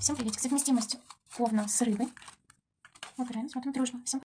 Всем приветик. Совместимость ковна с рыбой. Выбираем, смотрим дружно. Всем